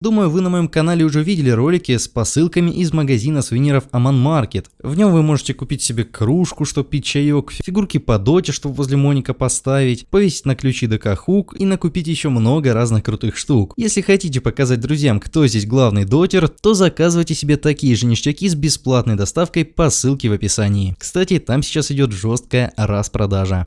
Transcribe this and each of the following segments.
Думаю, вы на моем канале уже видели ролики с посылками из магазина сувениров Aman Market. В нем вы можете купить себе кружку, чтобы пить чаек, фигурки по доте, чтобы возле Моника поставить, повесить на ключи ДК хук и накупить еще много разных крутых штук. Если хотите показать друзьям, кто здесь главный дотер, то заказывайте себе такие же ништяки с бесплатной доставкой по ссылке в описании. Кстати, там сейчас идет жесткая распродажа.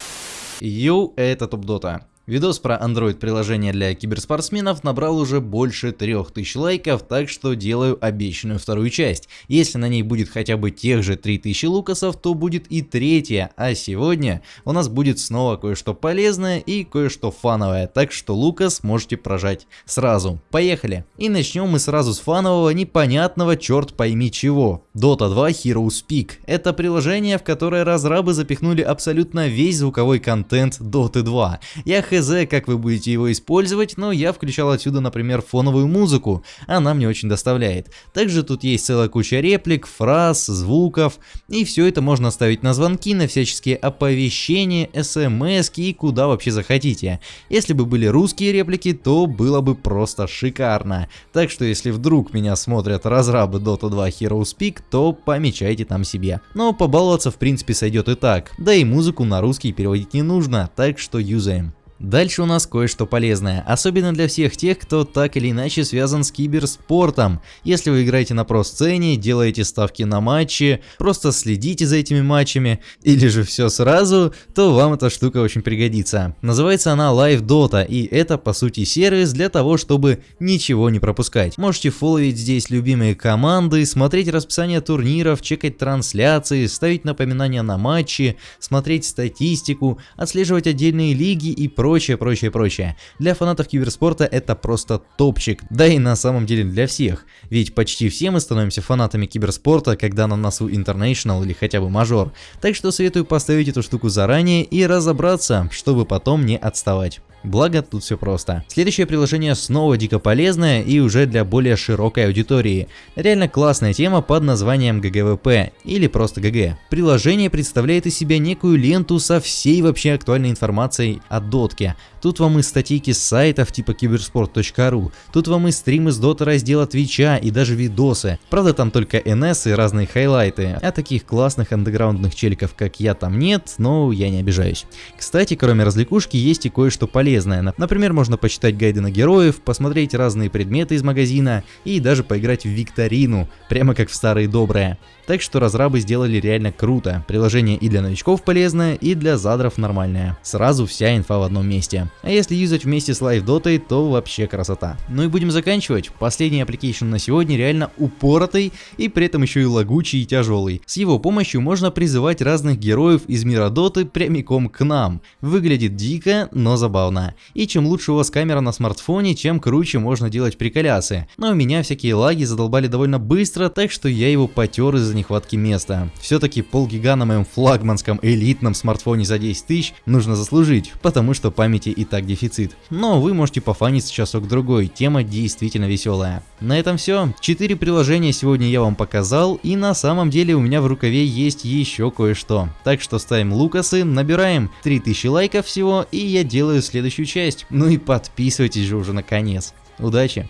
Йоу, это Топ Дота. Видос про Android приложение для киберспортсменов набрал уже больше 3000 лайков, так что делаю обещанную вторую часть. Если на ней будет хотя бы тех же 3000 лукасов, то будет и третья, а сегодня у нас будет снова кое-что полезное и кое-что фановое, так что лукас можете прожать сразу. Поехали! И начнем мы сразу с фанового, непонятного черт пойми чего. Dota 2 Heroes Peak. Это приложение, в которое разрабы запихнули абсолютно весь звуковой контент Dota 2. Я хз, как вы будете его использовать, но я включал отсюда, например, фоновую музыку, она мне очень доставляет. Также тут есть целая куча реплик, фраз, звуков, и все это можно ставить на звонки, на всяческие оповещения, смс и куда вообще захотите. Если бы были русские реплики, то было бы просто шикарно. Так что если вдруг меня смотрят разрабы Dota 2 Heroes Peak, то помечайте там себе. Но побаловаться в принципе сойдет и так, да и музыку на русский переводить не нужно, так что юзаем. Дальше у нас кое-что полезное, особенно для всех тех, кто так или иначе связан с киберспортом. Если вы играете на про-сцене, делаете ставки на матчи, просто следите за этими матчами, или же все сразу, то вам эта штука очень пригодится. Называется она Live Dota, и это по сути сервис для того, чтобы ничего не пропускать. Можете фолловить здесь любимые команды, смотреть расписание турниров, чекать трансляции, ставить напоминания на матчи, смотреть статистику, отслеживать отдельные лиги и прочее прочее, прочее, прочее. Для фанатов киберспорта это просто топчик, да и на самом деле для всех, ведь почти все мы становимся фанатами киберспорта, когда на носу International или хотя бы мажор, так что советую поставить эту штуку заранее и разобраться, чтобы потом не отставать. Благо тут все просто. Следующее приложение снова дико полезное и уже для более широкой аудитории. Реально классная тема под названием GGWP или просто GG. Приложение представляет из себя некую ленту со всей вообще актуальной информацией о дотке. Тут вам и статейки с сайтов типа киберспорт.ру, тут вам и стримы с дота раздела Твича и даже видосы. Правда там только NS и разные хайлайты, а таких классных андеграундных челиков как я там нет, но я не обижаюсь. Кстати, кроме развлекушки есть и кое-что полезное полезное. Например, можно почитать гайды на героев, посмотреть разные предметы из магазина и даже поиграть в викторину, прямо как в старые добрые. Так что разрабы сделали реально круто. Приложение и для новичков полезное, и для задров нормальное. Сразу вся инфа в одном месте. А если юзать вместе с Live Dota, то вообще красота. Ну и будем заканчивать. Последний application на сегодня реально упоротый и при этом еще и лагучий и тяжелый. С его помощью можно призывать разных героев из мира Доты прямиком к нам. Выглядит дико, но забавно. И чем лучше у вас камера на смартфоне, чем круче можно делать приколясы. Но у меня всякие лаги задолбали довольно быстро, так что я его потер из-за нехватки места. Все-таки полгига на моем флагманском элитном смартфоне за 10 тысяч нужно заслужить, потому что памяти и так дефицит. Но вы можете пофаниться часок другой, тема действительно веселая. На этом все. Четыре приложения сегодня я вам показал, и на самом деле у меня в рукаве есть еще кое-что. Так что ставим лукасы, набираем 3000 лайков всего, и я делаю следующую часть. Ну и подписывайтесь же уже наконец. Удачи!